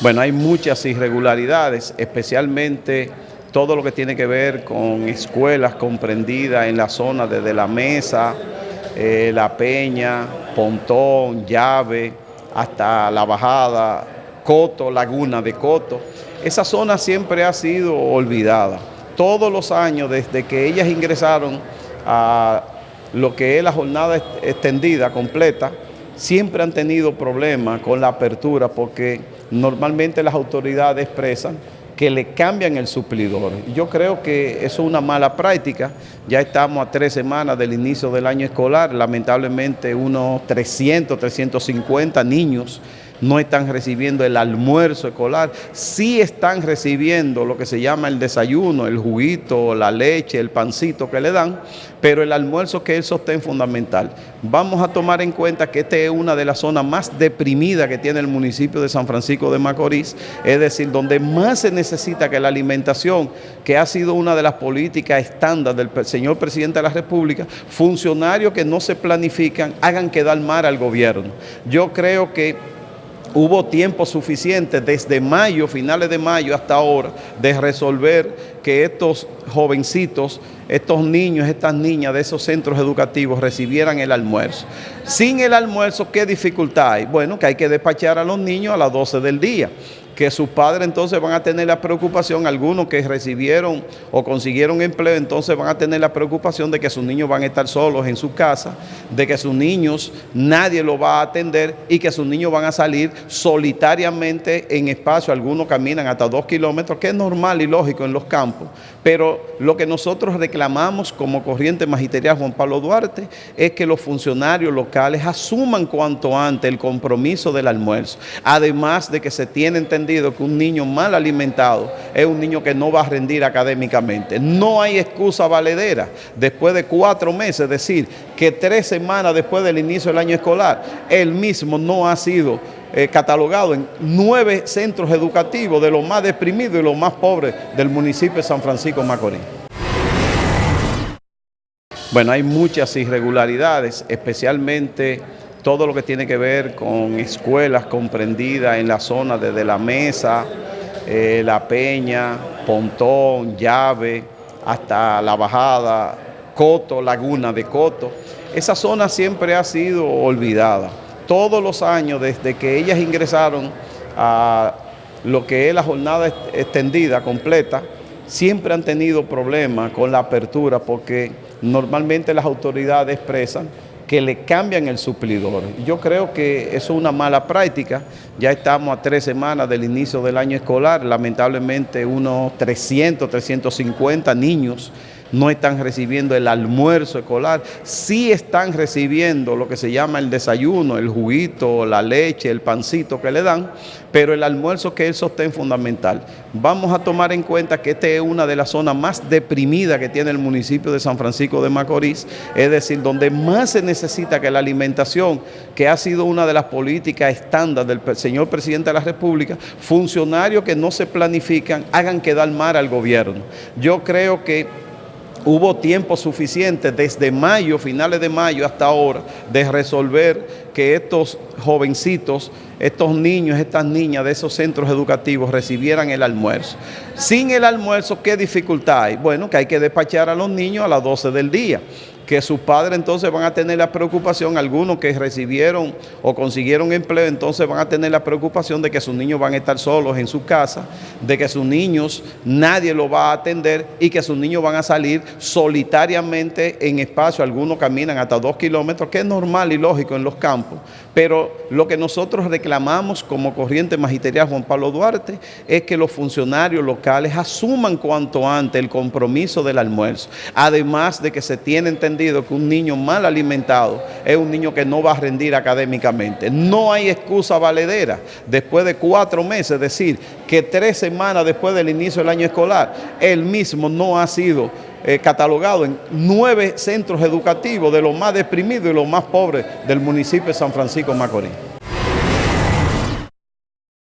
Bueno, hay muchas irregularidades, especialmente todo lo que tiene que ver con escuelas comprendidas en la zona desde La Mesa, eh, La Peña, Pontón, Llave, hasta La Bajada, Coto, Laguna de Coto. Esa zona siempre ha sido olvidada. Todos los años, desde que ellas ingresaron a lo que es la jornada extendida, completa, siempre han tenido problemas con la apertura porque normalmente las autoridades expresan que le cambian el suplidor. Yo creo que eso es una mala práctica. Ya estamos a tres semanas del inicio del año escolar. Lamentablemente unos 300, 350 niños no están recibiendo el almuerzo escolar, sí están recibiendo lo que se llama el desayuno, el juguito, la leche, el pancito que le dan, pero el almuerzo que es sostén fundamental. Vamos a tomar en cuenta que esta es una de las zonas más deprimidas que tiene el municipio de San Francisco de Macorís, es decir, donde más se necesita que la alimentación, que ha sido una de las políticas estándar del señor presidente de la República, funcionarios que no se planifican, hagan quedar mal al gobierno. Yo creo que hubo tiempo suficiente desde mayo, finales de mayo hasta ahora, de resolver que estos jovencitos, estos niños, estas niñas de esos centros educativos recibieran el almuerzo. Sin el almuerzo, ¿qué dificultad hay? Bueno, que hay que despachar a los niños a las 12 del día que sus padres entonces van a tener la preocupación, algunos que recibieron o consiguieron empleo, entonces van a tener la preocupación de que sus niños van a estar solos en su casa, de que sus niños nadie los va a atender y que sus niños van a salir solitariamente en espacio, algunos caminan hasta dos kilómetros, que es normal y lógico en los campos, pero lo que nosotros reclamamos como corriente magisterial Juan Pablo Duarte es que los funcionarios locales asuman cuanto antes el compromiso del almuerzo, además de que se tiene entendido que un niño mal alimentado es un niño que no va a rendir académicamente. No hay excusa valedera. Después de cuatro meses, es decir, que tres semanas después del inicio del año escolar, él mismo no ha sido eh, catalogado en nueve centros educativos de los más deprimidos y los más pobres del municipio de San Francisco Macorís. Bueno, hay muchas irregularidades, especialmente todo lo que tiene que ver con escuelas comprendidas en la zona desde La Mesa, eh, La Peña, Pontón, Llave, hasta La Bajada, Coto, Laguna de Coto. Esa zona siempre ha sido olvidada. Todos los años, desde que ellas ingresaron a lo que es la jornada extendida, completa, siempre han tenido problemas con la apertura porque normalmente las autoridades expresan que le cambian el suplidor. Yo creo que eso es una mala práctica. Ya estamos a tres semanas del inicio del año escolar. Lamentablemente unos 300, 350 niños no están recibiendo el almuerzo escolar, sí están recibiendo lo que se llama el desayuno, el juguito, la leche, el pancito que le dan, pero el almuerzo que es sostén fundamental. Vamos a tomar en cuenta que esta es una de las zonas más deprimidas que tiene el municipio de San Francisco de Macorís, es decir, donde más se necesita que la alimentación, que ha sido una de las políticas estándar del señor presidente de la República, funcionarios que no se planifican, hagan quedar mal al gobierno. Yo creo que hubo tiempo suficiente desde mayo, finales de mayo hasta ahora, de resolver que estos jovencitos, estos niños, estas niñas de esos centros educativos recibieran el almuerzo. Sin el almuerzo, ¿qué dificultad hay? Bueno, que hay que despachar a los niños a las 12 del día que sus padres entonces van a tener la preocupación, algunos que recibieron o consiguieron empleo, entonces van a tener la preocupación de que sus niños van a estar solos en su casa, de que sus niños nadie los va a atender y que sus niños van a salir solitariamente en espacio, algunos caminan hasta dos kilómetros, que es normal y lógico en los campos, pero lo que nosotros reclamamos como corriente magisterial Juan Pablo Duarte es que los funcionarios locales asuman cuanto antes el compromiso del almuerzo, además de que se tiene entendido que un niño mal alimentado es un niño que no va a rendir académicamente. No hay excusa valedera. Después de cuatro meses, es decir, que tres semanas después del inicio del año escolar, él mismo no ha sido eh, catalogado en nueve centros educativos de los más deprimidos y los más pobres del municipio de San Francisco Macorís.